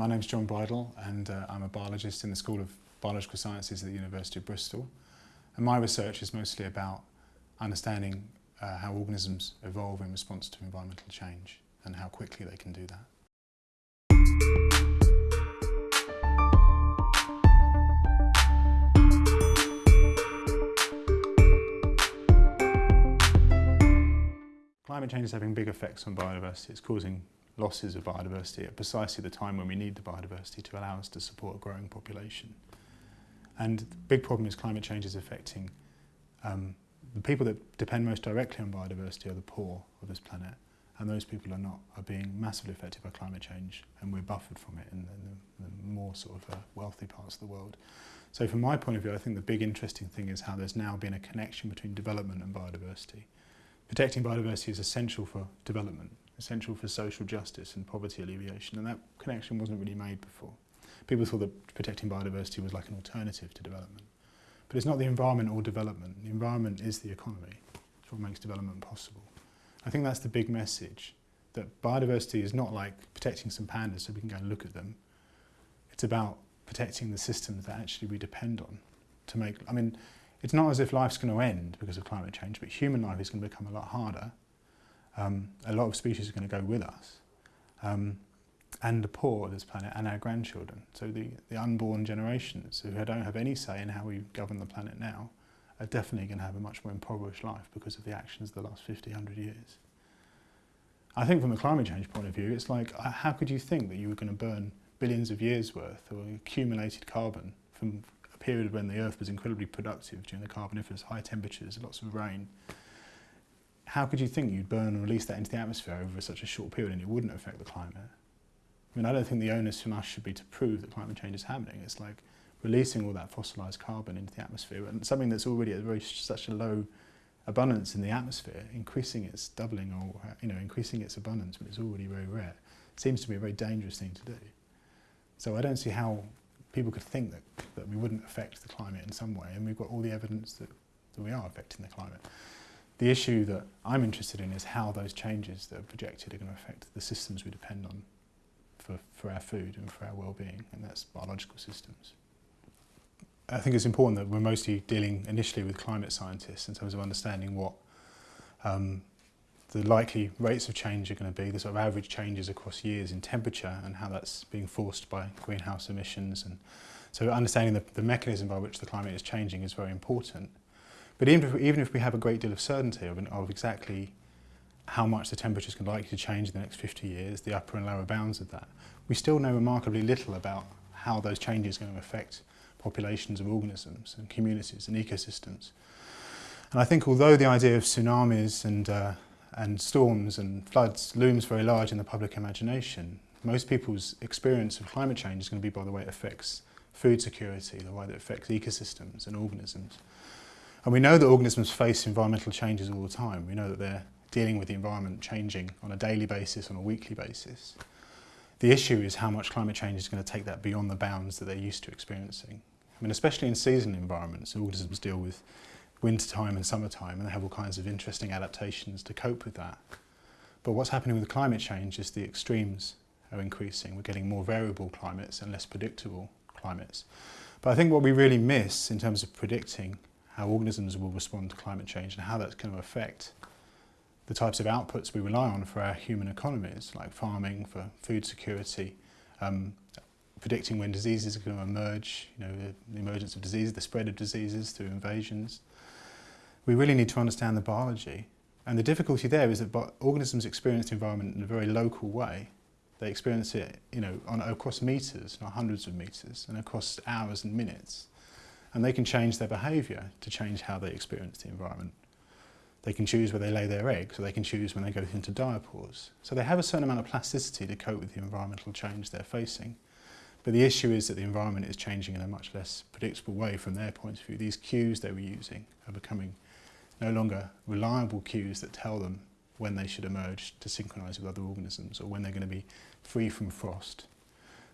my name's John Bridle and uh, I'm a biologist in the School of Biological Sciences at the University of Bristol. And my research is mostly about understanding uh, how organisms evolve in response to environmental change and how quickly they can do that. Climate change is having big effects on biodiversity. It's causing losses of biodiversity at precisely the time when we need the biodiversity to allow us to support a growing population. And the big problem is climate change is affecting um, the people that depend most directly on biodiversity are the poor of this planet. And those people are not are being massively affected by climate change, and we're buffered from it in, in the, the, more sort of uh, wealthy parts of the world. So, from my point of view, I think the big interesting thing is how there's now been a connection between development and biodiversity. Protecting biodiversity is essential for development, essential for social justice and poverty alleviation, and that connection wasn't really made before. People thought that protecting biodiversity was like an alternative to development. But it's not the environment or development. The environment is the economy. It's what makes development possible. I think that's the big message, that biodiversity is not like protecting some pandas so we can go and look at them. It's about protecting the systems that actually we depend on to make, I mean, it's not as if life's going to end because of climate change, but human life is going to become a lot harder um, a lot of species are going to go with us um, and the poor of this planet and our grandchildren. So the, the unborn generations who don't have any say in how we govern the planet now are definitely going to have a much more impoverished life because of the actions of the last 50, 100 years. I think from a climate change point of view, it's like, uh, how could you think that you were going to burn billions of years worth of accumulated carbon from a period when the Earth was incredibly productive during the Carboniferous, high temperatures, lots of rain, how could you think you'd burn and release that into the atmosphere over such a short period and it wouldn't affect the climate? I mean, I don't think the onus from us should be to prove that climate change is happening. It's like releasing all that fossilised carbon into the atmosphere and something that's already at very such a low abundance in the atmosphere, increasing its doubling or you know increasing its abundance when it's already very rare, seems to be a very dangerous thing to do. So I don't see how people could think that, that we wouldn't affect the climate in some way, and we've got all the evidence that, that we are affecting the climate. The issue that I'm interested in is how those changes that are projected are going to affect the systems we depend on for, for our food and for our well-being, and that's biological systems. I think it's important that we're mostly dealing initially with climate scientists in terms of understanding what um, the likely rates of change are going to be, the sort of average changes across years in temperature and how that's being forced by greenhouse emissions. And so understanding the, the mechanism by which the climate is changing is very important. But even if, even if we have a great deal of certainty of, an, of exactly how much the temperatures can likely to change in the next 50 years, the upper and lower bounds of that, we still know remarkably little about how those changes are going to affect populations of organisms and communities and ecosystems. And I think although the idea of tsunamis and, uh, and storms and floods looms very large in the public imagination, most people's experience of climate change is going to be by the way it affects food security, the way that it affects ecosystems and organisms. And we know that organisms face environmental changes all the time. We know that they're dealing with the environment changing on a daily basis, on a weekly basis. The issue is how much climate change is going to take that beyond the bounds that they're used to experiencing. I mean, especially in seasonal environments, organisms deal with winter time and summertime and they have all kinds of interesting adaptations to cope with that. But what's happening with climate change is the extremes are increasing. We're getting more variable climates and less predictable climates. But I think what we really miss in terms of predicting how organisms will respond to climate change and how that's going to affect the types of outputs we rely on for our human economies, like farming, for food security, um, predicting when diseases are going to emerge, you know, the emergence of diseases, the spread of diseases through invasions. We really need to understand the biology. And the difficulty there is that organisms experience the environment in a very local way. They experience it, you know, on, across meters, not hundreds of meters, and across hours and minutes and they can change their behaviour to change how they experience the environment. They can choose where they lay their eggs, or they can choose when they go into diapause. So they have a certain amount of plasticity to cope with the environmental change they're facing. But the issue is that the environment is changing in a much less predictable way from their point of view. These cues they were using are becoming no longer reliable cues that tell them when they should emerge to synchronise with other organisms or when they're going to be free from frost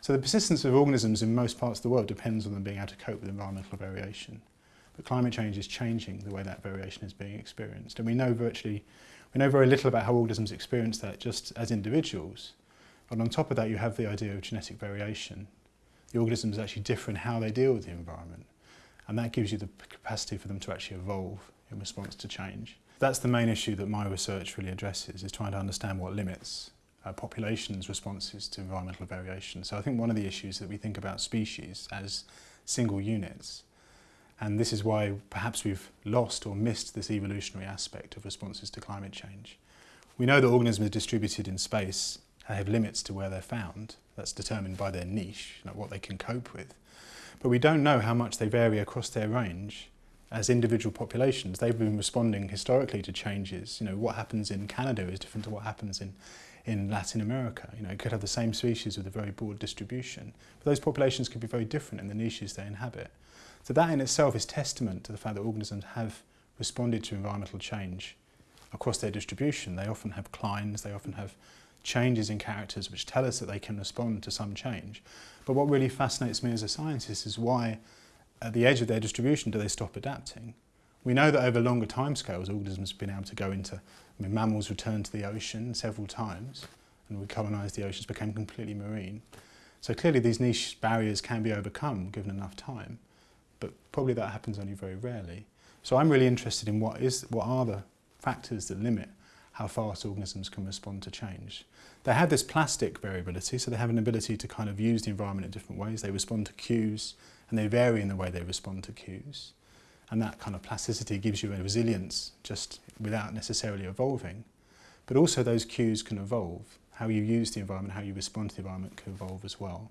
So the persistence of organisms in most parts of the world depends on them being able to cope with environmental variation. But climate change is changing the way that variation is being experienced. And we know virtually, we know very little about how organisms experience that just as individuals. But on top of that, you have the idea of genetic variation. The organisms actually different how they deal with the environment. And that gives you the capacity for them to actually evolve in response to change. That's the main issue that my research really addresses, is trying to understand what limits uh, populations' responses to environmental variation. So I think one of the issues that we think about species as single units, and this is why perhaps we've lost or missed this evolutionary aspect of responses to climate change. We know that organisms are distributed in space and have limits to where they're found. That's determined by their niche, you know, what they can cope with. But we don't know how much they vary across their range as individual populations, they've been responding historically to changes. You know, what happens in Canada is different to what happens in, in Latin America. You know, you could have the same species with a very broad distribution, but those populations could be very different in the niches they inhabit. So that in itself is testament to the fact that organisms have responded to environmental change across their distribution. They often have clines, they often have changes in characters which tell us that they can respond to some change. But what really fascinates me as a scientist is why at the edge of their distribution do they stop adapting? We know that over longer timescales, organisms have been able to go into, I mean, mammals returned to the ocean several times and we colonised the oceans, became completely marine. So clearly these niche barriers can be overcome given enough time, but probably that happens only very rarely. So I'm really interested in what, is, what are the factors that limit how fast organisms can respond to change. They have this plastic variability, so they have an ability to kind of use the environment in different ways. They respond to cues, and they vary in the way they respond to cues. And that kind of plasticity gives you a resilience just without necessarily evolving. But also those cues can evolve. How you use the environment, how you respond to the environment can evolve as well.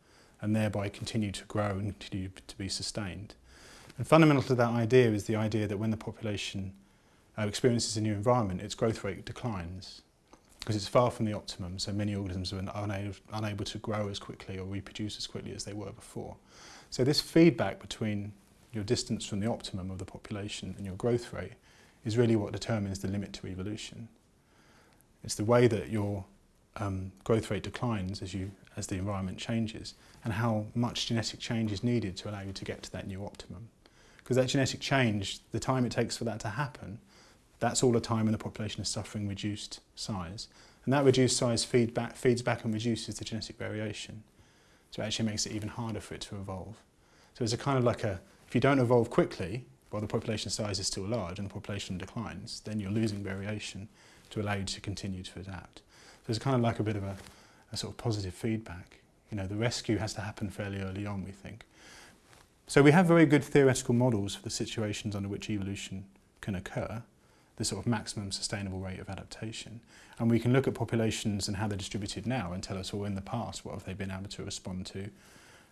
and thereby continue to grow and continue to be sustained. And fundamental to that idea is the idea that when the population uh, experiences a new environment, its growth rate declines because it's far from the optimum, so many organisms are unable, unable to grow as quickly or reproduce as quickly as they were before. So this feedback between your distance from the optimum of the population and your growth rate is really what determines the limit to evolution. It's the way that your um, growth rate declines as, you, as the environment changes and how much genetic change is needed to allow you to get to that new optimum. Because that genetic change, the time it takes for that to happen, that's all the time when the population is suffering reduced size. And that reduced size feedback, feeds back and reduces the genetic variation. So it actually makes it even harder for it to evolve. So it's a kind of like a If you don't evolve quickly, while the population size is still large and the population declines, then you're losing variation to allow you to continue to adapt. So it's kind of like a bit of a, a sort of positive feedback. You know, the rescue has to happen fairly early on, we think. So we have very good theoretical models for the situations under which evolution can occur, the sort of maximum sustainable rate of adaptation. And we can look at populations and how they're distributed now and tell us, well, in the past, what have they been able to respond to?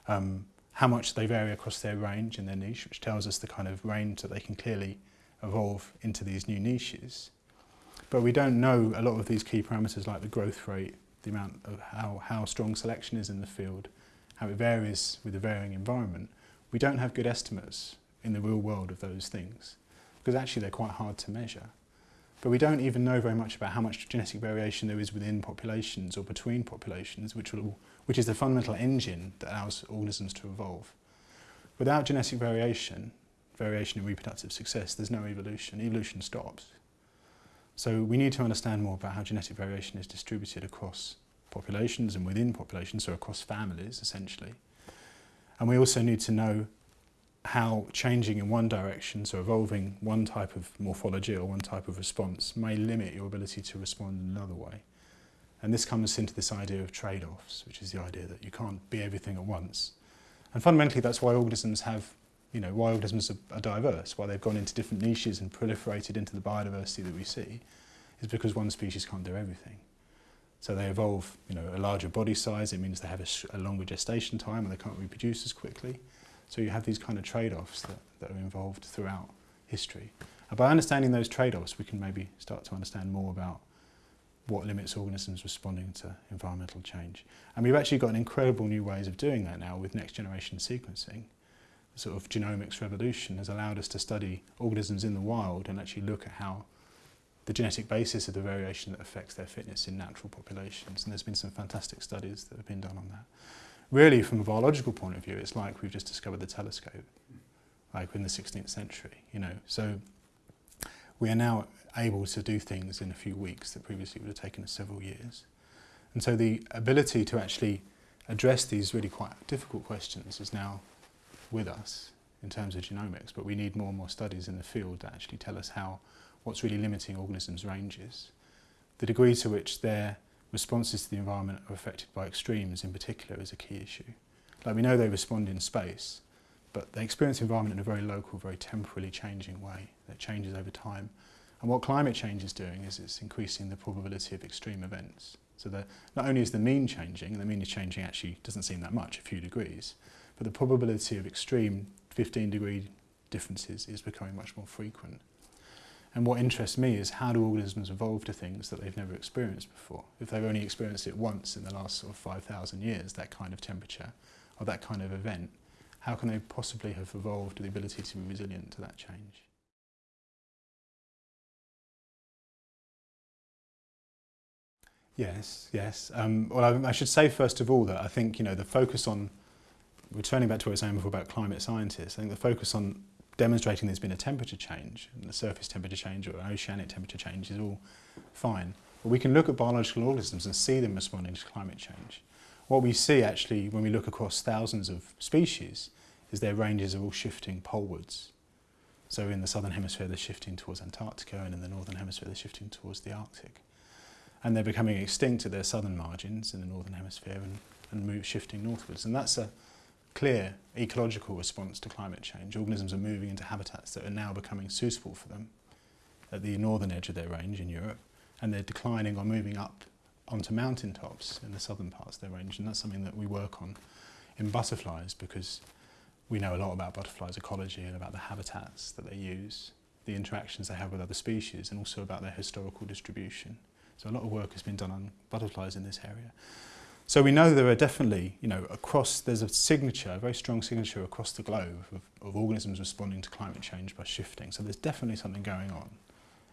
Um, how much they vary across their range and their niche, which tells us the kind of range that they can clearly evolve into these new niches. But we don't know a lot of these key parameters like the growth rate, the amount of how, how strong selection is in the field, how it varies with the varying environment. We don't have good estimates in the real world of those things because actually they're quite hard to measure. But we don't even know very much about how much genetic variation there is within populations or between populations, which will which is the fundamental engine that allows organisms to evolve. Without genetic variation, variation in reproductive success, there's no evolution. Evolution stops. So we need to understand more about how genetic variation is distributed across populations and within populations, so across families essentially. And we also need to know how changing in one direction, so evolving one type of morphology or one type of response, may limit your ability to respond in another way. And this comes into this idea of trade-offs, which is the idea that you can't be everything at once. And fundamentally, that's why organisms have, you know, why organisms are, are diverse, why they've gone into different niches and proliferated into the biodiversity that we see, is because one species can't do everything. So they evolve, you know, a larger body size, it means they have a, a longer gestation time and they can't reproduce as quickly. So you have these kind of trade-offs that, that are involved throughout history. And by understanding those trade-offs, we can maybe start to understand more about what limits organisms responding to environmental change. And we've actually got an incredible new ways of doing that now with next generation sequencing. The sort of genomics revolution has allowed us to study organisms in the wild and actually look at how the genetic basis of the variation that affects their fitness in natural populations. And there's been some fantastic studies that have been done on that. Really, from a biological point of view, it's like we've just discovered the telescope, like in the 16th century, you know. So we are now able to do things in a few weeks that previously would have taken us several years. And so the ability to actually address these really quite difficult questions is now with us in terms of genomics, but we need more and more studies in the field that actually tell us how what's really limiting organisms' ranges, the degree to which their responses to the environment are affected by extremes in particular is a key issue. Like we know they respond in space, but they experience the environment in a very local, very temporally changing way that changes over time. And what climate change is doing is it's increasing the probability of extreme events. So that not only is the mean changing, and the mean is changing actually doesn't seem that much, a few degrees, but the probability of extreme 15 degree differences is becoming much more frequent. And what interests me is how do organisms evolve to things that they've never experienced before? If they've only experienced it once in the last sort of 5,000 years, that kind of temperature or that kind of event, how can they possibly have evolved the ability to be resilient to that change? Yes, yes. Um, well, I, I, should say first of all that I think you know the focus on returning back to what I was saying before about climate scientists. I think the focus on demonstrating there's been a temperature change, and the surface temperature change or an oceanic temperature change is all fine. But we can look at biological organisms and see them responding to climate change. What we see actually when we look across thousands of species is their ranges are all shifting polewards. So in the southern hemisphere they're shifting towards Antarctica and in the northern hemisphere they're shifting towards the Arctic. and they're becoming extinct at their southern margins in the northern hemisphere and, and move, shifting northwards. And that's a clear ecological response to climate change. Organisms are moving into habitats that are now becoming suitable for them at the northern edge of their range in Europe, and they're declining or moving up onto mountaintops in the southern parts of their range. And that's something that we work on in butterflies because we know a lot about butterflies' ecology and about the habitats that they use, the interactions they have with other species, and also about their historical distribution. So a lot of work has been done on butterflies in this area. So we know there are definitely, you know, across, there's a signature, a very strong signature across the globe of, of organisms responding to climate change by shifting. So there's definitely something going on.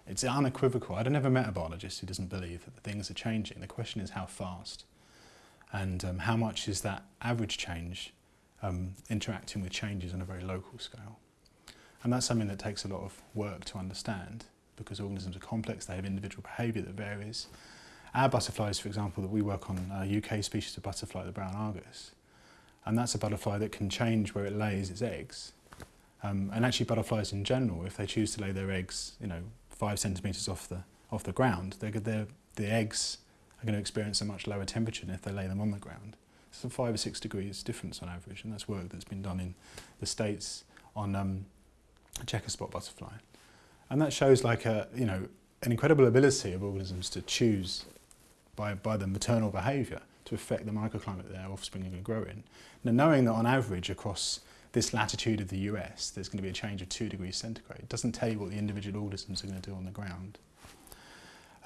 It's unequivocal. I'd never met a biologist who doesn't believe that things are changing. The question is how fast and um, how much is that average change um, interacting with changes on a very local scale. And that's something that takes a lot of work to understand because organisms are complex, they have individual behaviour that varies. Our butterflies, for example, that we work on, a UK species of butterfly, the brown argus, and that's a butterfly that can change where it lays its eggs. Um, and actually butterflies in general, if they choose to lay their eggs, you know, five centimetres off the, off the ground, they're, they're, the eggs are going to experience a much lower temperature than if they lay them on the ground. So five or six degrees difference on average, and that's work that's been done in the States on um, a checker spot butterfly. And that shows like a, you know, an incredible ability of organisms to choose by, by the maternal behaviour to affect the microclimate their offspring are going to grow in. Now knowing that on average across this latitude of the US there's going to be a change of 2 degrees centigrade doesn't tell you what the individual organisms are going to do on the ground.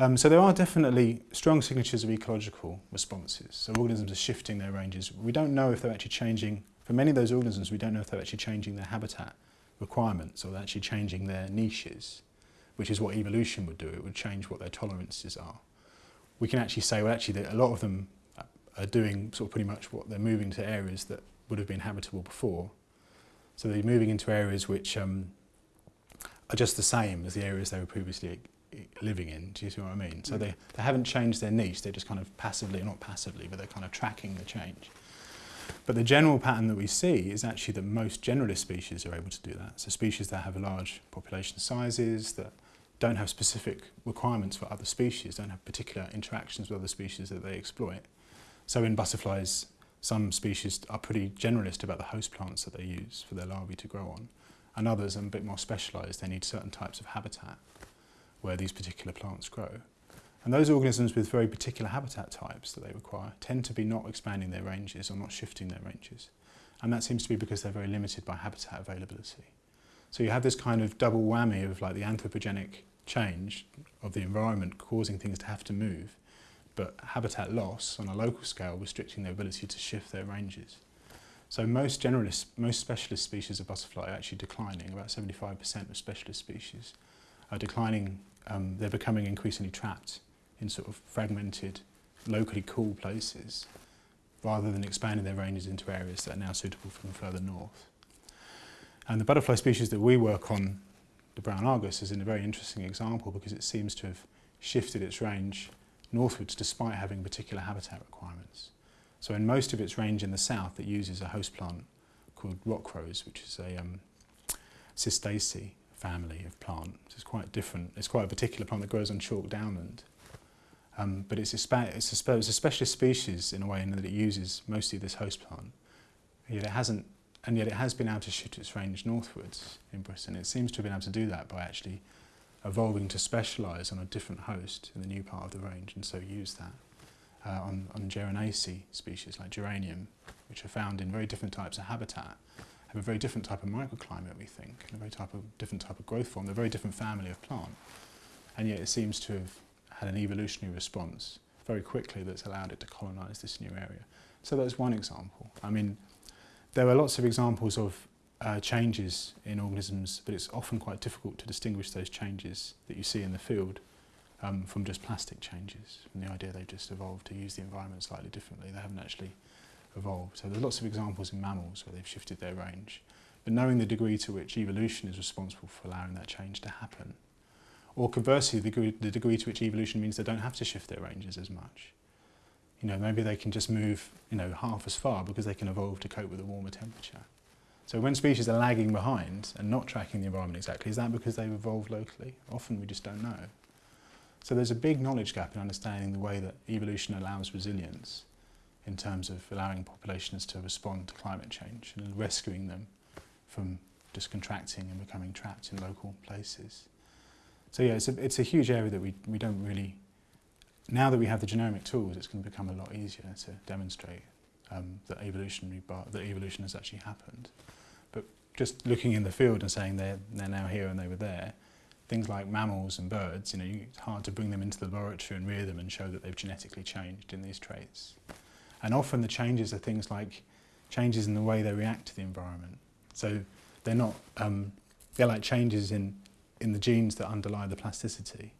Um, so there are definitely strong signatures of ecological responses. So organisms are shifting their ranges. We don't know if they're actually changing, for many of those organisms we don't know if they're actually changing their habitat requirements or they're actually changing their niches, which is what evolution would do. It would change what their tolerances are. We can actually say, well, actually, that a lot of them are doing sort of pretty much what they're moving to areas that would have been habitable before. So they're moving into areas which um, are just the same as the areas they were previously living in. Do you see what I mean? So mm. they, they haven't changed their niche, they're just kind of passively, not passively, but they're kind of tracking the change. But the general pattern that we see is actually that most generalist species are able to do that. So species that have large population sizes, that don't have specific requirements for other species, don't have particular interactions with other species that they exploit. So in butterflies, some species are pretty generalist about the host plants that they use for their larvae to grow on, and others are a bit more specialised. They need certain types of habitat where these particular plants grow. And those organisms with very particular habitat types that they require tend to be not expanding their ranges or not shifting their ranges. And that seems to be because they're very limited by habitat availability. So you have this kind of double whammy of like the anthropogenic change of the environment causing things to have to move, but habitat loss on a local scale restricting their ability to shift their ranges. So most generalist, most specialist species of butterfly are actually declining. About 75% of specialist species are declining. Um, they're becoming increasingly trapped in sort of fragmented, locally cool places, rather than expanding their ranges into areas that are now suitable from further north. And the butterfly species that we work on, the brown argus, is in a very interesting example because it seems to have shifted its range northwards despite having particular habitat requirements. So in most of its range in the south, it uses a host plant called rock rose, which is a um, cistaceae family of plant. So it's quite different. It's quite a particular plant that grows on chalk downland. Um, but it's a, it's, a, it's a specialist species in a way in that it uses mostly this host plant. And yet it hasn't, and yet it has been able to shoot its range northwards in Britain. It seems to have been able to do that by actually evolving to specialise on a different host in the new part of the range and so use that uh, on, on Geranaceae species like geranium, which are found in very different types of habitat, have a very different type of microclimate, we think, and a very type of, different type of growth form. They're a very different family of plant. And yet it seems to have had an evolutionary response very quickly that's allowed it to colonize this new area. So that's one example. I mean, there are lots of examples of uh, changes in organisms, but it's often quite difficult to distinguish those changes that you see in the field um, from just plastic changes, and the idea they've just evolved to use the environment slightly differently. They haven't actually evolved. So there's lots of examples in mammals where they've shifted their range. But knowing the degree to which evolution is responsible for allowing that change to happen Or conversely, the degree, the degree to which evolution means they don't have to shift their ranges as much. You know, maybe they can just move, you know, half as far because they can evolve to cope with a warmer temperature. So when species are lagging behind and not tracking the environment exactly, is that because they've evolved locally? Often we just don't know. So there's a big knowledge gap in understanding the way that evolution allows resilience in terms of allowing populations to respond to climate change and rescuing them from just contracting and becoming trapped in local places. So yeah, it's a, it's a huge area that we, we don't really, now that we have the genomic tools, it's going to become a lot easier to demonstrate um, that, evolutionary bar, that evolution has actually happened. But just looking in the field and saying they're, they're now here and they were there, things like mammals and birds, you know, it's hard to bring them into the laboratory and rear them and show that they've genetically changed in these traits. And often the changes are things like changes in the way they react to the environment. So they're not, um, they're like changes in in the genes that underlie the plasticity,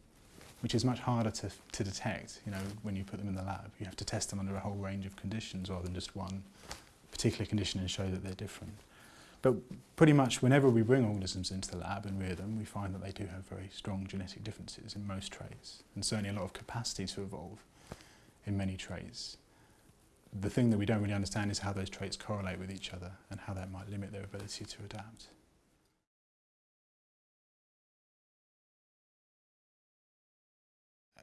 which is much harder to, to detect you know, when you put them in the lab. You have to test them under a whole range of conditions rather than just one particular condition and show that they're different. But pretty much whenever we bring organisms into the lab and rear them, we find that they do have very strong genetic differences in most traits, and certainly a lot of capacity to evolve in many traits. The thing that we don't really understand is how those traits correlate with each other and how that might limit their ability to adapt.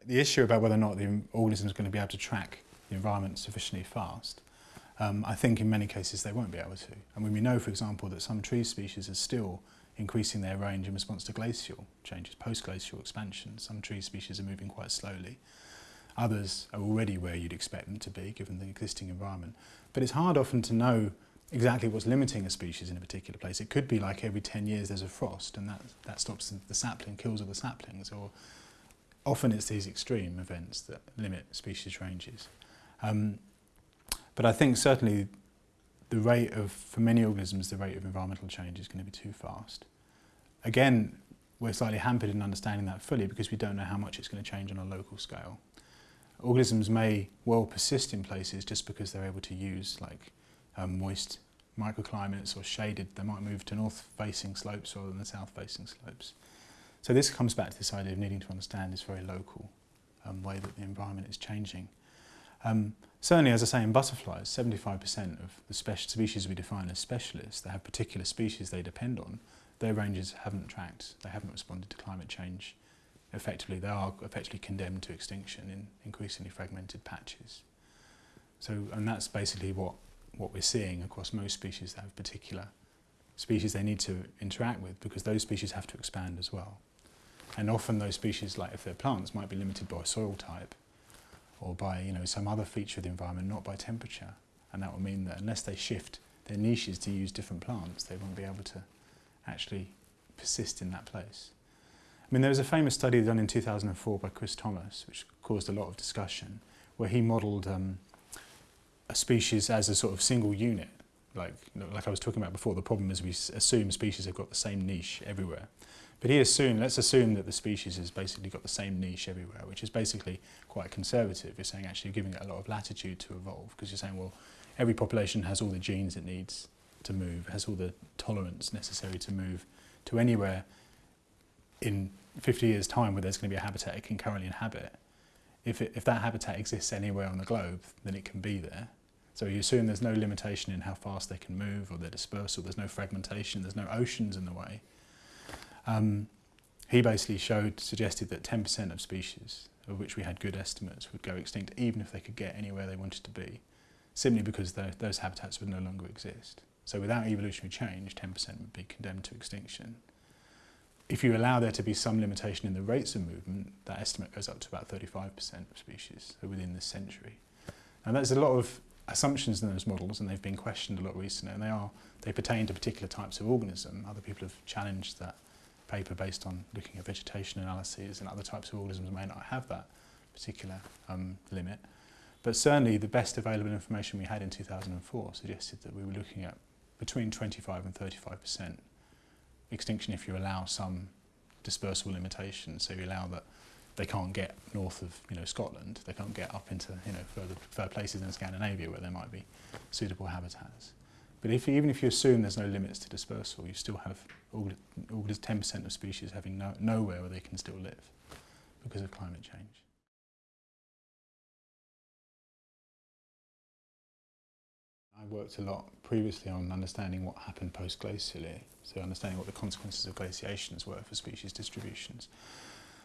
the issue about whether or not the organism is going to be able to track the environment sufficiently fast, um, I think in many cases they won't be able to. And when we know, for example, that some tree species are still increasing their range in response to glacial changes, post-glacial expansion, some tree species are moving quite slowly. Others are already where you'd expect them to be, given the existing environment. But it's hard often to know exactly what's limiting a species in a particular place. It could be like every 10 years there's a frost and that, that stops the sapling, kills all the saplings, or often it's these extreme events that limit species ranges. Um, but I think certainly the rate of, for many organisms, the rate of environmental change is going to be too fast. Again, we're slightly hampered in understanding that fully because we don't know how much it's going to change on a local scale. Organisms may well persist in places just because they're able to use like um, moist microclimates or shaded, they might move to north-facing slopes rather than the south-facing slopes. So this comes back to this idea of needing to understand this very local um, way that the environment is changing. Um, certainly, as I say, in butterflies, 75% of the species we define as specialists that have particular species they depend on, their ranges haven't tracked, they haven't responded to climate change effectively. They are effectively condemned to extinction in increasingly fragmented patches. So, and that's basically what, what we're seeing across most species that have particular species they need to interact with because those species have to expand as well. And often those species, like if they're plants, might be limited by soil type or by you know, some other feature of the environment, not by temperature. And that will mean that unless they shift their niches to use different plants, they won't be able to actually persist in that place. I mean, there was a famous study done in 2004 by Chris Thomas, which caused a lot of discussion, where he modelled um, a species as a sort of single unit. Like, like I was talking about before, the problem is we assume species have got the same niche everywhere. But he assumed, let's assume that the species has basically got the same niche everywhere, which is basically quite conservative. You're saying actually giving it a lot of latitude to evolve because you're saying, well, every population has all the genes it needs to move, has all the tolerance necessary to move to anywhere in 50 years' time where there's going to be a habitat it can currently inhabit. If, it, if that habitat exists anywhere on the globe, then it can be there. So you assume there's no limitation in how fast they can move or their dispersal, there's no fragmentation, there's no oceans in the way. Um, he basically showed, suggested that 10% of species, of which we had good estimates, would go extinct even if they could get anywhere they wanted to be, simply because the, those habitats would no longer exist. So without evolutionary change, 10% would be condemned to extinction. If you allow there to be some limitation in the rates of movement, that estimate goes up to about 35% of species within this century. And there's a lot of assumptions in those models and they've been questioned a lot recently and they are they pertain to particular types of organism. Other people have challenged that paper based on looking at vegetation analyses and other types of organisms may not have that particular um, limit. But certainly the best available information we had in 2004 suggested that we were looking at between 25 and 35% extinction if you allow some dispersal limitations. So you allow that they can't get north of you know Scotland, they can't get up into you know further, further places in Scandinavia where there might be suitable habitats. But if, even if you assume there's no limits to dispersal, you still have all, all 10% of species having no, nowhere where they can still live because of climate change. I worked a lot previously on understanding what happened post-glacially, so understanding what the consequences of glaciations were for species distributions.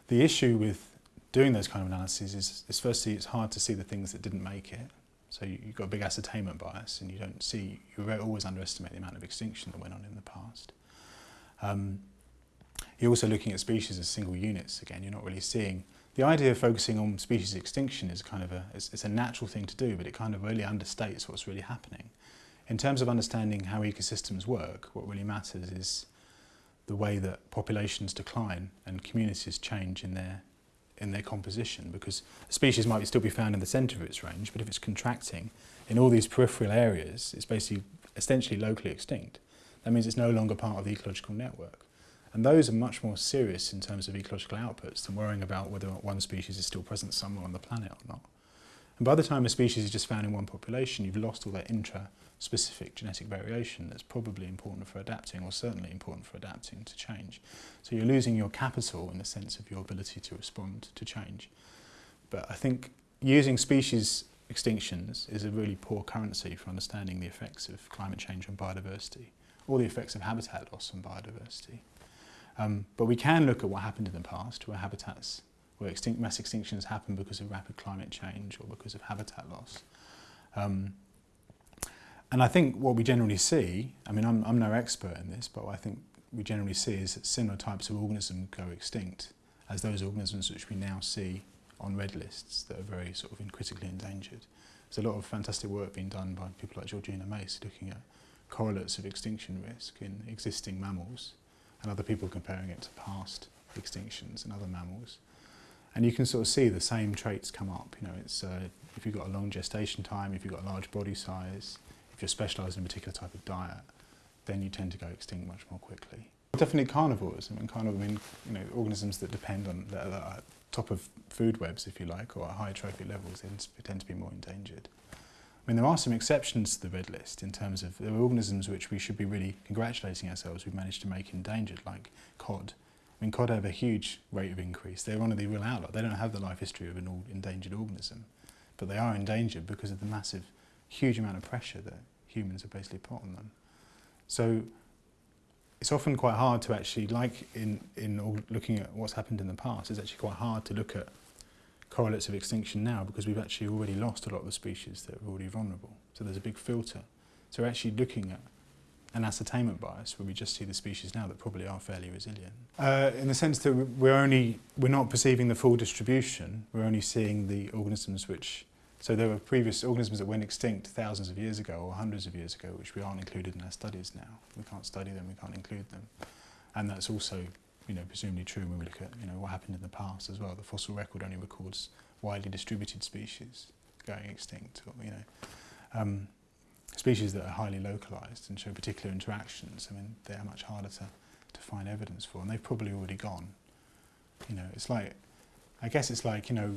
The issue with doing those kind of analyses is, is firstly it's hard to see the things that didn't make it So you've got a big ascertainment bias and you don't see, you always underestimate the amount of extinction that went on in the past. Um, you're also looking at species as single units again, you're not really seeing the idea of focusing on species extinction is kind of a, it's, it's a natural thing to do, but it kind of really understates what's really happening. In terms of understanding how ecosystems work, what really matters is the way that populations decline and communities change in their in their composition because a species might still be found in the centre of its range, but if it's contracting in all these peripheral areas, it's basically essentially locally extinct. That means it's no longer part of the ecological network. And those are much more serious in terms of ecological outputs than worrying about whether one species is still present somewhere on the planet or not. And by the time a species is just found in one population, you've lost all that intra-specific genetic variation that's probably important for adapting or certainly important for adapting to change. So you're losing your capital in the sense of your ability to respond to change. But I think using species extinctions is a really poor currency for understanding the effects of climate change on biodiversity or the effects of habitat loss on biodiversity. Um, but we can look at what happened in the past where habitats where extinct, mass extinctions happen because of rapid climate change or because of habitat loss. Um, and I think what we generally see, I mean, I'm, I'm no expert in this, but I think we generally see is that similar types of organisms go extinct as those organisms which we now see on red lists that are very sort of in critically endangered. There's a lot of fantastic work being done by people like Georgina Mace looking at correlates of extinction risk in existing mammals and other people comparing it to past extinctions in other mammals. And you can sort of see the same traits come up. You know, it's uh, if you've got a long gestation time, if you've got a large body size, if you're specialised in a particular type of diet, then you tend to go extinct much more quickly. Definitely carnivores. I mean, carnivores I mean, you know, organisms that depend on that are top of food webs, if you like, or at high trophic levels, they tend to be more endangered. I mean, there are some exceptions to the red list in terms of organisms which we should be really congratulating ourselves we've managed to make endangered, like cod, I mean, cod have a huge rate of increase. They're one of the real outliers. They don't have the life history of an all endangered organism, but they are endangered because of the massive, huge amount of pressure that humans have basically put on them. So it's often quite hard to actually, like in, in looking at what's happened in the past, it's actually quite hard to look at correlates of extinction now because we've actually already lost a lot of the species that are already vulnerable. So there's a big filter. So actually looking at an ascertainment bias where we just see the species now that probably are fairly resilient. Uh, in the sense that we're only, we're not perceiving the full distribution, we're only seeing the organisms which, so there were previous organisms that went extinct thousands of years ago or hundreds of years ago which we aren't included in our studies now. We can't study them, we can't include them. And that's also, you know, presumably true when we look at, you know, what happened in the past as well. The fossil record only records widely distributed species going extinct, or, you know. Um, species that are highly localized and show particular interactions, I mean, they're much harder to, to find evidence for, and they've probably already gone. You know, it's like, I guess it's like, you know,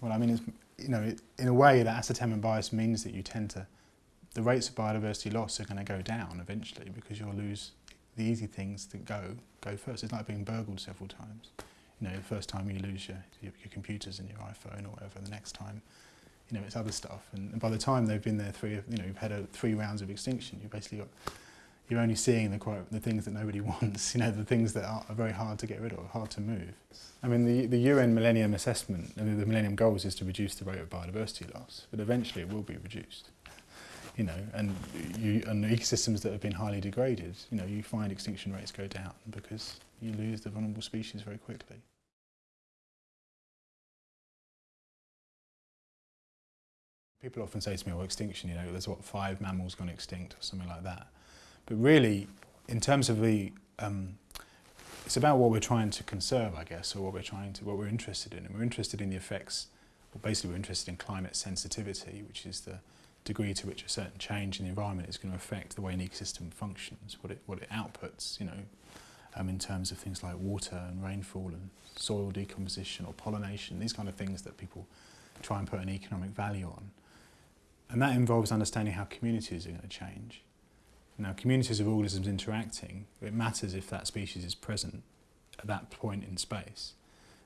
well, I mean, it's, you know, it, in a way that acetamin bias means that you tend to, the rates of biodiversity loss are going to go down eventually because you'll lose the easy things that go, go first. It's like being burgled several times. You know, the first time you lose your, your, your computers and your iPhone or whatever, the next time you know, it's other stuff. And, and by the time they've been there three, you know, you've had a, three rounds of extinction, you've basically got, you're only seeing the quote, the things that nobody wants, you know, the things that are, are very hard to get rid of, hard to move. I mean, the, the UN Millennium Assessment, I mean, the Millennium Goals is to reduce the rate of biodiversity loss, but eventually it will be reduced. You know, and, you, and ecosystems that have been highly degraded, you know, you find extinction rates go down because you lose the vulnerable species very quickly. People often say to me, well, extinction, you know, there's what, five mammals gone extinct or something like that. But really, in terms of the, um, it's about what we're trying to conserve, I guess, or what we're trying to, what we're interested in. And we're interested in the effects, well, basically we're interested in climate sensitivity, which is the degree to which a certain change in the environment is going to affect the way an ecosystem functions, what it, what it outputs, you know, um, in terms of things like water and rainfall and soil decomposition or pollination, these kind of things that people try and put an economic value on. And that involves understanding how communities are going to change. Now, communities of organisms interacting, it matters if that species is present at that point in space.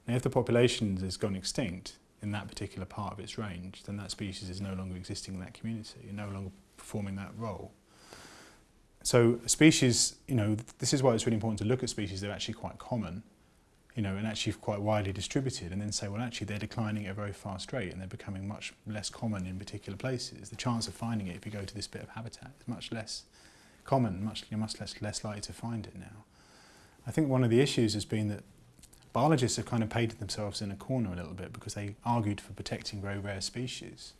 Now, if the population has gone extinct in that particular part of its range, then that species is no longer existing in that community and no longer performing that role. So species, you know, this is why it's really important to look at species that are actually quite common you know, and actually quite widely distributed, and then say, well, actually, they're declining at a very fast rate and they're becoming much less common in particular places. The chance of finding it if you go to this bit of habitat is much less common, much, you're much less, less likely to find it now. I think one of the issues has been that biologists have kind of painted themselves in a corner a little bit because they argued for protecting very rare species.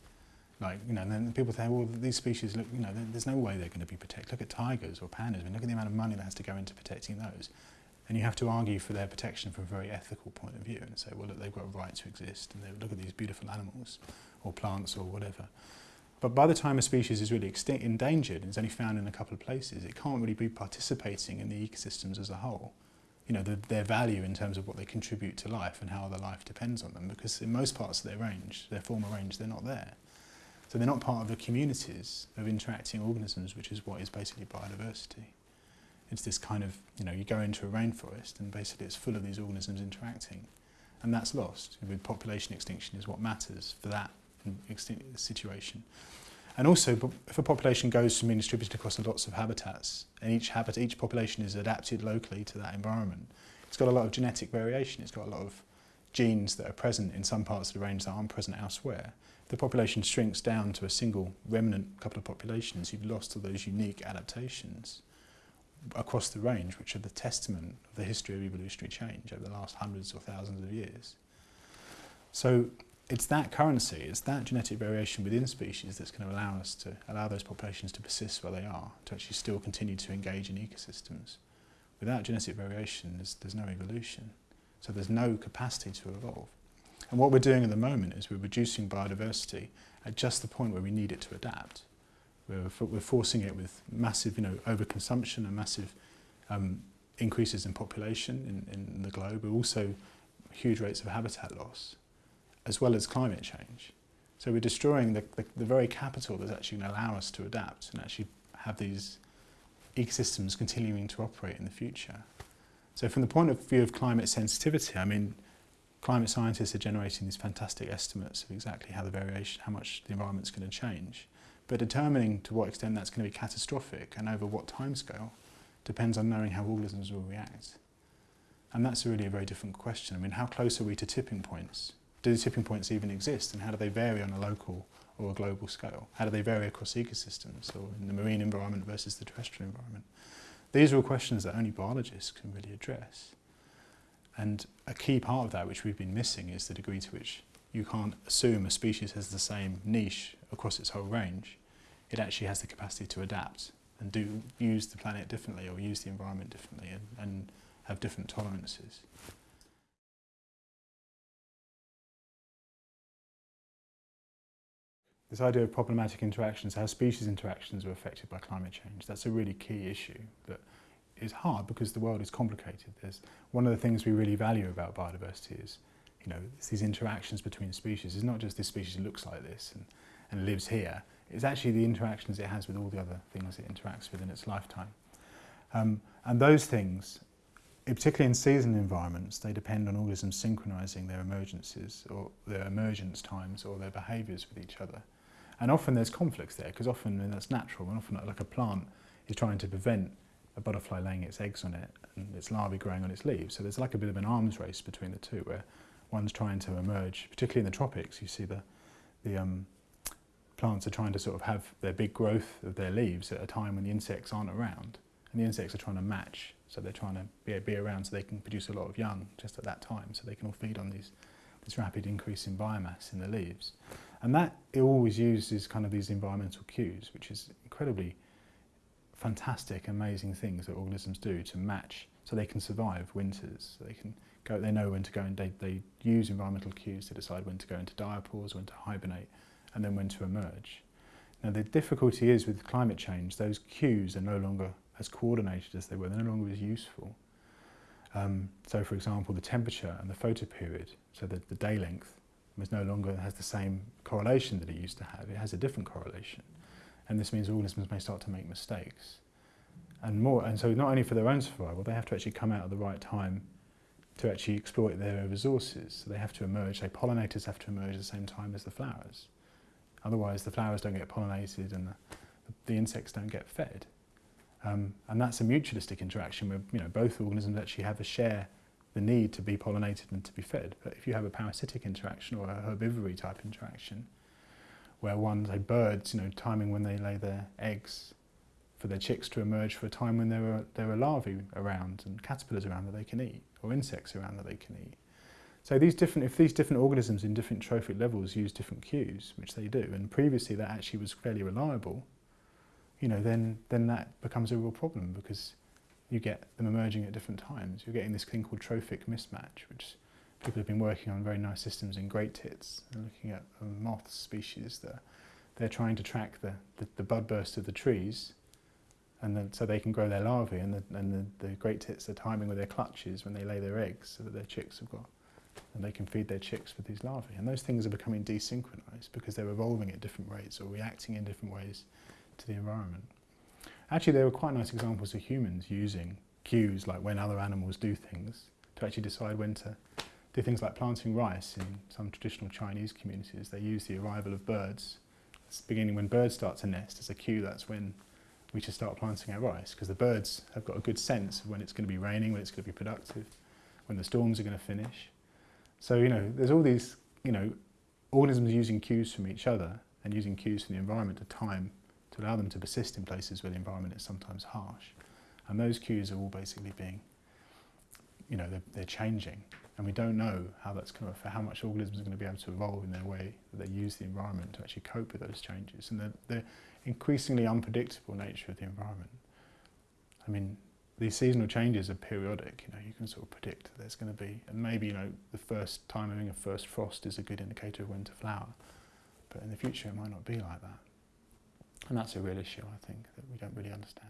Like, you know, and then people say, well, these species look, you know, there's no way they're going to be protected. Look at tigers or pandas. I mean, look at the amount of money that has to go into protecting those. And you have to argue for their protection from a very ethical point of view and say, well, look, they've got a right to exist and they look at these beautiful animals or plants or whatever. But by the time a species is really extinct, endangered and is only found in a couple of places, it can't really be participating in the ecosystems as a whole. You know, the, their value in terms of what they contribute to life and how the life depends on them because in most parts of their range, their former range, they're not there. So they're not part of the communities of interacting organisms, which is what is basically biodiversity it's this kind of, you know, you go into a rainforest and basically it's full of these organisms interacting. And that's lost with population extinction is what matters for that situation. And also, if a population goes from being distributed across lots of habitats, and each habitat, each population is adapted locally to that environment, it's got a lot of genetic variation, it's got a lot of genes that are present in some parts of the range that aren't present elsewhere. If the population shrinks down to a single remnant couple of populations, you've lost all those unique adaptations across the range, which are the testament of the history of evolutionary change over the last hundreds or thousands of years. So it's that currency, it's that genetic variation within species that's going to allow us to allow those populations to persist where they are, to actually still continue to engage in ecosystems. Without genetic variation, there's, there's no evolution. So there's no capacity to evolve. And what we're doing at the moment is we're reducing biodiversity at just the point where we need it to adapt. We're, we're forcing it with massive, you know, overconsumption and massive um, increases in population in, in the globe, but also huge rates of habitat loss, as well as climate change. So we're destroying the, the, the very capital that's actually going to allow us to adapt and actually have these ecosystems continuing to operate in the future. So from the point of view of climate sensitivity, I mean, climate scientists are generating these fantastic estimates of exactly how the variation, how much the environment's going to change. But determining to what extent that's going to be catastrophic and over what timescale depends on knowing how organisms will react. And that's really a very different question. I mean, how close are we to tipping points? Do tipping points even exist and how do they vary on a local or a global scale? How do they vary across ecosystems or in the marine environment versus the terrestrial environment? These are all questions that only biologists can really address. And a key part of that which we've been missing is the degree to which you can't assume a species has the same niche across its whole range, it actually has the capacity to adapt and do use the planet differently or use the environment differently and, and have different tolerances. This idea of problematic interactions, how species interactions are affected by climate change, that's a really key issue that is hard because the world is complicated. There's one of the things we really value about biodiversity is you know, it's these interactions between species. It's not just this species looks like this and and lives here. It's actually the interactions it has with all the other things it interacts with in its lifetime. Um, and those things, particularly in seasonal environments, they depend on organisms synchronising their emergences or their emergence times or their behaviours with each other. And often there's conflicts there because often and that's natural and often like a plant is trying to prevent a butterfly laying its eggs on it and its larvae growing on its leaves. So there's like a bit of an arms race between the two where one's trying to emerge, particularly in the tropics, you see the, the um, plants are trying to sort of have their big growth of their leaves at a time when the insects aren't around. And the insects are trying to match, so they're trying to be, be around so they can produce a lot of young just at that time, so they can all feed on these, this rapid increase in biomass in the leaves. And that it always uses kind of these environmental cues, which is incredibly fantastic, amazing things that organisms do to match so they can survive winters. So they can go, they know when to go and they, they use environmental cues to decide when to go into diapause, when to hibernate, and then when to emerge. Now the difficulty is with climate change, those cues are no longer as coordinated as they were, they're no longer as useful. Um, so for example, the temperature and the photoperiod, so the, the day length, is no longer has the same correlation that it used to have, it has a different correlation. And this means organisms may start to make mistakes. And more, and so not only for their own survival, they have to actually come out at the right time to actually exploit their resources. So they have to emerge, say pollinators have to emerge at the same time as the flowers. Otherwise, the flowers don't get pollinated and the, the insects don't get fed. Um, and that's a mutualistic interaction where you know, both organisms actually have a share the need to be pollinated and to be fed. But if you have a parasitic interaction or a herbivory type interaction, where one, say birds, you know, timing when they lay their eggs for their chicks to emerge for a time when there are, there are larvae around and caterpillars around that they can eat, or insects around that they can eat, so these different, if these different organisms in different trophic levels use different cues, which they do, and previously that actually was fairly reliable, you know, then, then that becomes a real problem because you get them emerging at different times. You're getting this thing called trophic mismatch, which people have been working on very nice systems in great tits and looking at moth species that they're trying to track the, the, the bud burst of the trees and so they can grow their larvae and, the, and the, the great tits are timing with their clutches when they lay their eggs so that their chicks have got and they can feed their chicks with these larvae. And those things are becoming desynchronized because they're evolving at different rates or reacting in different ways to the environment. Actually, there are quite nice examples of humans using cues like when other animals do things to actually decide when to do things like planting rice in some traditional Chinese communities. They use the arrival of birds, it's beginning when birds start to nest as a cue, that's when we should start planting our rice because the birds have got a good sense of when it's going to be raining, when it's going to be productive, when the storms are going to finish. So, you know, there's all these, you know, organisms using cues from each other and using cues from the environment to time to allow them to persist in places where the environment is sometimes harsh. And those cues are all basically being, you know, they're, they're changing. And we don't know how that's going to, how much organisms are going to be able to evolve in their way that they use the environment to actually cope with those changes. And the, the increasingly unpredictable nature of the environment. I mean, these seasonal changes are periodic. You know, you can sort of predict that there's going to be, and maybe you know, the first timing of first frost is a good indicator of when to flower, but in the future it might not be like that, and that's a real issue I think that we don't really understand.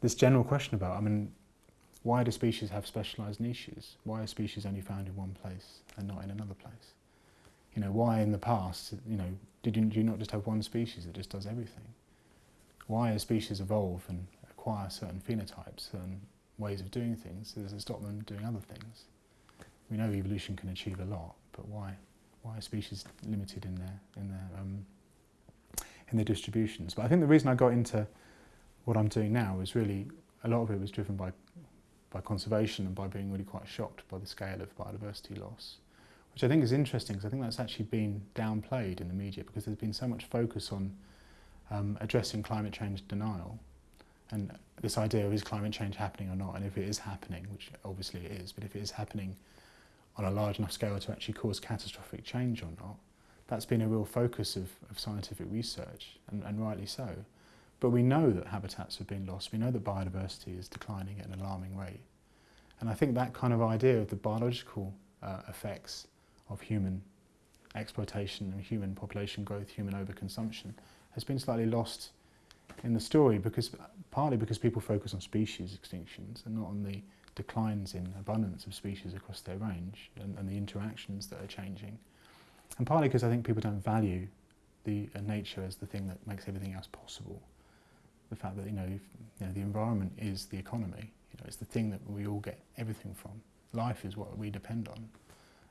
this general question about, I mean, why do species have specialised niches? Why are species only found in one place and not in another place? You know, why in the past, you know, did you, did you not just have one species that just does everything? Why as species evolve and acquire certain phenotypes, certain ways of doing things, does it stop them doing other things? We know evolution can achieve a lot, but why, why are species limited in their, in their, um, in their distributions? But I think the reason I got into what I'm doing now is really, a lot of it was driven by by conservation and by being really quite shocked by the scale of biodiversity loss which I think is interesting because I think that's actually been downplayed in the media because there's been so much focus on um, addressing climate change denial and this idea of is climate change happening or not and if it is happening, which obviously it is, but if it is happening on a large enough scale to actually cause catastrophic change or not, that's been a real focus of, of scientific research and, and rightly so. But we know that habitats have been lost, we know that biodiversity is declining at an alarming rate. And I think that kind of idea of the biological uh, effects of human exploitation and human population growth, human overconsumption, has been slightly lost in the story because partly because people focus on species extinctions and not on the declines in abundance of species across their range and, and the interactions that are changing. And partly because I think people don't value the uh, nature as the thing that makes everything else possible. The fact that you know, if, you know the environment is the economy. You know, it's the thing that we all get everything from. Life is what we depend on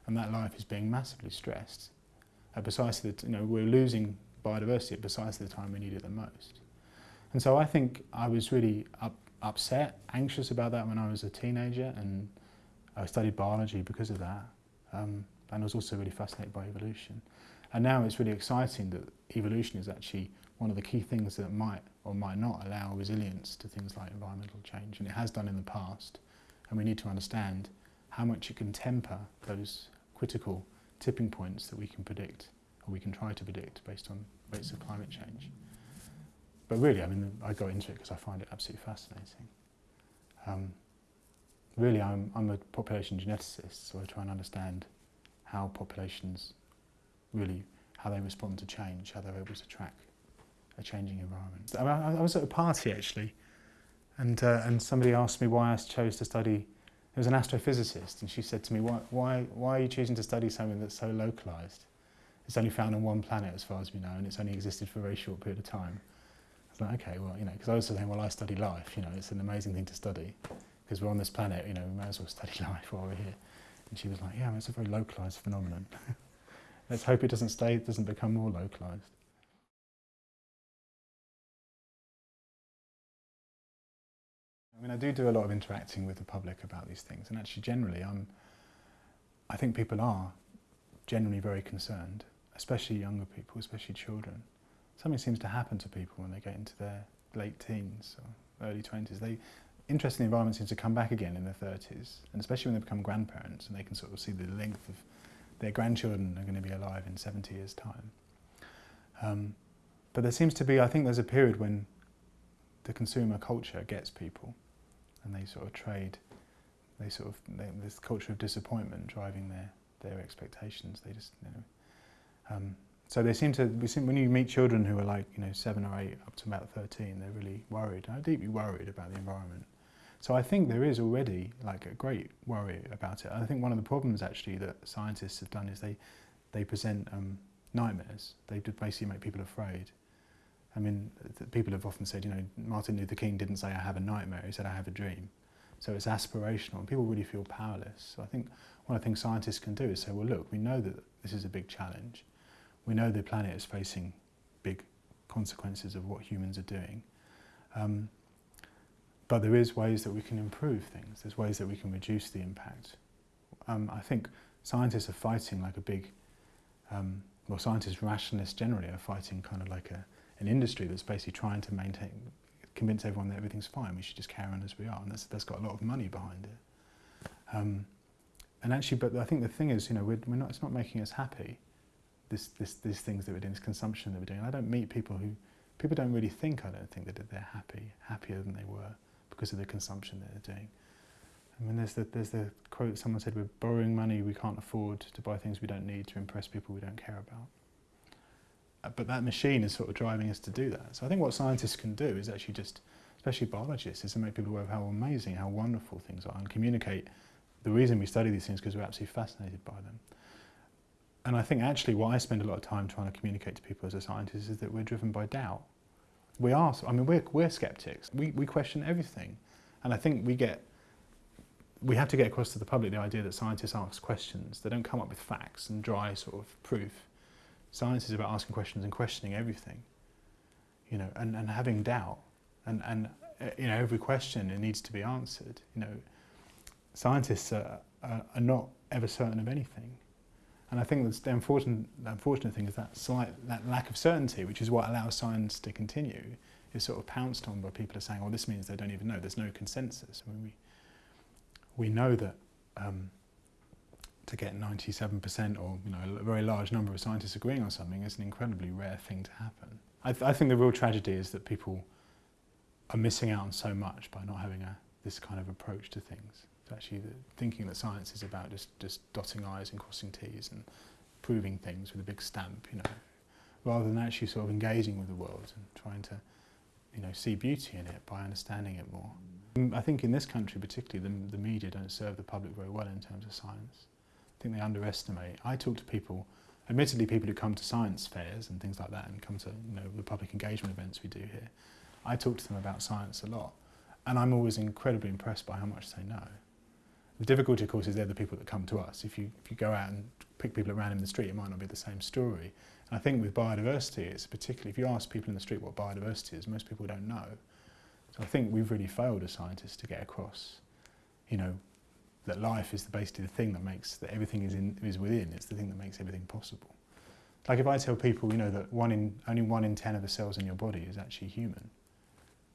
and that life is being massively stressed at precisely the, you know, we're losing biodiversity at precisely the time we need it the most. And so I think I was really up, upset, anxious about that when I was a teenager and I studied biology because of that. Um, and I was also really fascinated by evolution. And now it's really exciting that evolution is actually one of the key things that might or might not allow resilience to things like environmental change, and it has done in the past. And we need to understand how much it can temper those critical tipping points that we can predict, or we can try to predict based on rates of climate change. But really, I mean, I got into it because I find it absolutely fascinating. Um, really, I'm, I'm a population geneticist, so I try and understand how populations really, how they respond to change, how they're able to track a changing environment. I, I was at a party actually, and, uh, and somebody asked me why I chose to study There was an astrophysicist, and she said to me, why, why, why are you choosing to study something that's so localized? It's only found on one planet, as far as we know, and it's only existed for a very short period of time. I was like, okay, well, you know, because I was saying, well, I study life, you know, it's an amazing thing to study, because we're on this planet, you know, we might as well study life while we're here. And she was like, yeah, it's a very localized phenomenon. Let's hope it doesn't stay, it doesn't become more localized. mean, I do do a lot of interacting with the public about these things, and actually, generally, I'm, I think people are generally very concerned, especially younger people, especially children. Something seems to happen to people when they get into their late teens or early 20s. They, interest in the environment seems to come back again in their 30s, and especially when they become grandparents and they can sort of see the length of their grandchildren are going to be alive in 70 years' time. Um, but there seems to be, I think there's a period when the consumer culture gets people and they sort of trade. They sort of they, this culture of disappointment driving their their expectations. They just you know, um, so they seem to we seem, when you meet children who are like you know seven or eight up to about thirteen, they're really worried. i uh, deeply worried about the environment. So I think there is already like a great worry about it. I think one of the problems actually that scientists have done is they they present um, nightmares. They basically make people afraid. I mean, people have often said, you know, Martin Luther King didn't say, I have a nightmare, he said, I have a dream. So it's aspirational, and people really feel powerless. So I think one of the things scientists can do is say, well, look, we know that this is a big challenge. We know the planet is facing big consequences of what humans are doing. Um, but there is ways that we can improve things. There's ways that we can reduce the impact. Um, I think scientists are fighting like a big, um, well, scientists, rationalists generally, are fighting kind of like a an industry that's basically trying to maintain, convince everyone that everything's fine. We should just carry on as we are, and that's that's got a lot of money behind it. Um, and actually, but I think the thing is, you know, we're, we're not. It's not making us happy. This, this, these things that we're doing, this consumption that we're doing. I don't meet people who, people don't really think. I don't think that they're happy, happier than they were because of the consumption that they're doing. I mean, there's the, there's the quote someone said, we're borrowing money we can't afford to buy things we don't need to impress people we don't care about but that machine is sort of driving us to do that. So I think what scientists can do is actually just, especially biologists, is to make people aware of how amazing, how wonderful things are and communicate the reason we study these things because we're absolutely fascinated by them. And I think actually what I spend a lot of time trying to communicate to people as a scientist is that we're driven by doubt. We are, I mean, we're, we're skeptics. We, we question everything. And I think we get, we have to get across to the public the idea that scientists ask questions. They don't come up with facts and dry sort of proof. Science is about asking questions and questioning everything, you know, and, and having doubt. And, and, uh, you know, every question, it needs to be answered. You know, scientists are, are, are not ever certain of anything. And I think that's the unfortunate, the unfortunate thing is that slight that lack of certainty, which is what allows science to continue, is sort of pounced on by people are saying, well, this means they don't even know. There's no consensus. I mean, we, we know that um, to get 97% or you know, a very large number of scientists agreeing on something is an incredibly rare thing to happen. I, th I think the real tragedy is that people are missing out on so much by not having a, this kind of approach to things. It's actually the, thinking that science is about just, just dotting I's and crossing T's and proving things with a big stamp, you know, rather than actually sort of engaging with the world and trying to, you know, see beauty in it by understanding it more. Mm, I think in this country particularly, the, the media don't serve the public very well in terms of science. I think they underestimate. I talk to people, admittedly people who come to science fairs and things like that and come to you know, the public engagement events we do here. I talk to them about science a lot and I'm always incredibly impressed by how much they know. The difficulty, of course, is they're the people that come to us. If you, if you go out and pick people around in the street, it might not be the same story. And I think with biodiversity, it's particularly, if you ask people in the street what biodiversity is, most people don't know. So I think we've really failed as scientists to get across, you know, that life is basically the thing that makes, that everything is, in, is within, it's the thing that makes everything possible. Like if I tell people, you know, that one in, only one in 10 of the cells in your body is actually human,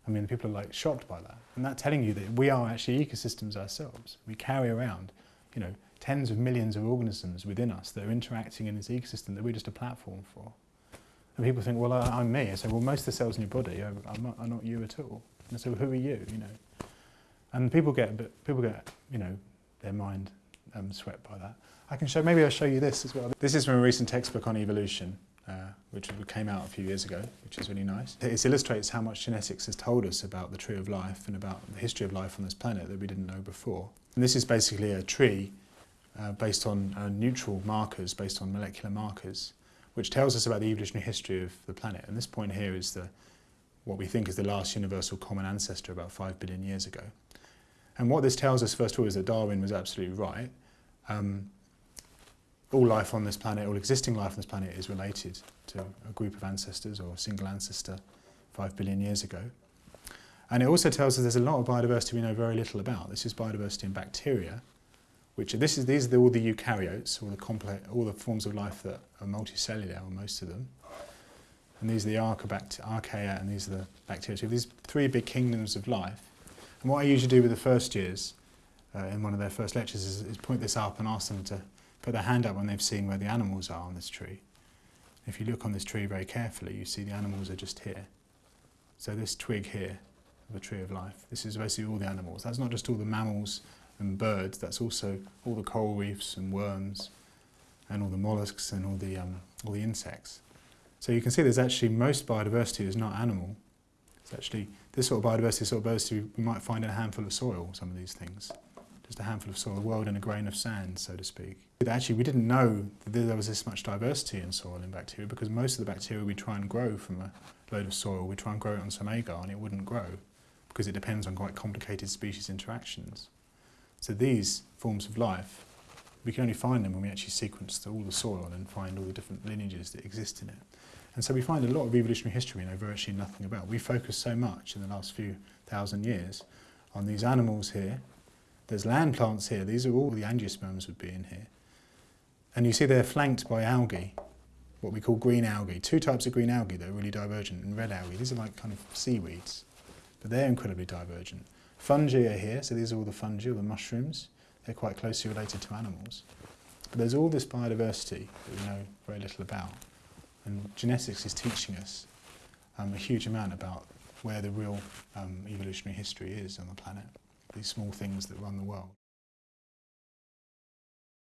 I mean, people are like shocked by that. And that telling you that we are actually ecosystems ourselves. We carry around, you know, tens of millions of organisms within us that are interacting in this ecosystem that we're just a platform for. And people think, well, I, am me. I say, well, most of the cells in your body are, are, not, are not you at all. And so who are you, you know? And people get, but people get, you know, their mind um, swept by that. I can show, maybe I'll show you this as well. This is from a recent textbook on evolution, uh, which came out a few years ago, which is really nice. It illustrates how much genetics has told us about the tree of life and about the history of life on this planet that we didn't know before. And this is basically a tree uh, based on uh, neutral markers, based on molecular markers, which tells us about the evolutionary history of the planet. And this point here is the, what we think is the last universal common ancestor about five billion years ago. And what this tells us, first of all, is that Darwin was absolutely right. Um, all life on this planet, all existing life on this planet is related to a group of ancestors or a single ancestor five billion years ago. And it also tells us there's a lot of biodiversity we know very little about. This is biodiversity in bacteria, which this is, these are all the eukaryotes, all the, complex, all the forms of life that are multicellular, or most of them. And these are the archaea, and these are the bacteria. So these three big kingdoms of life And what I usually do with the first years uh, in one of their first lectures is, is point this up and ask them to put their hand up when they've seen where the animals are on this tree. If you look on this tree very carefully, you see the animals are just here. So this twig here of a tree of life, this is basically all the animals. That's not just all the mammals and birds, that's also all the coral reefs and worms and all the mollusks and all the, um, all the insects. So you can see there's actually most biodiversity is not animal. It's actually this sort of biodiversity, sort of biodiversity we might find in a handful of soil, some of these things. Just a handful of soil, a world in a grain of sand, so to speak. Actually, we didn't know that there was this much diversity in soil in bacteria because most of the bacteria we try and grow from a load of soil, we try and grow it on some agar and it wouldn't grow because it depends on quite complicated species interactions. So these forms of life, we can only find them when we actually sequence all the soil and find all the different lineages that exist in it. And so we find a lot of evolutionary history we know virtually nothing about. We focus so much in the last few thousand years on these animals here. There's land plants here. These are all the angiosperms would be in here. And you see they're flanked by algae, what we call green algae. Two types of green algae that are really divergent and red algae. These are like kind of seaweeds, but they're incredibly divergent. Fungi are here, so these are all the fungi, all the mushrooms. They're quite closely related to animals. But there's all this biodiversity that we know very little about. And genetics is teaching us um, a huge amount about where the real um, evolutionary history is on the planet, these small things that run the world.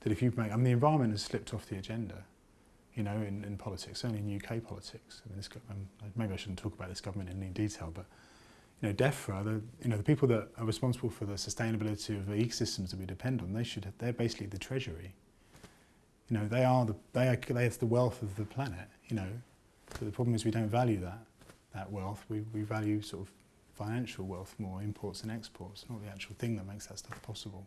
That if you make, I mean, the environment has slipped off the agenda, you know, in, in politics, certainly in UK politics. I mean, this, um, maybe I shouldn't talk about this government in any detail, but you know, DEFRA, the, you know, the people that are responsible for the sustainability of the ecosystems that we depend on, they should, have, they're basically the treasury. You know, they are the, they are, they have the wealth of the planet, you know. But the problem is we don't value that that wealth. We, we value sort of financial wealth more, imports and exports, not the actual thing that makes that stuff possible.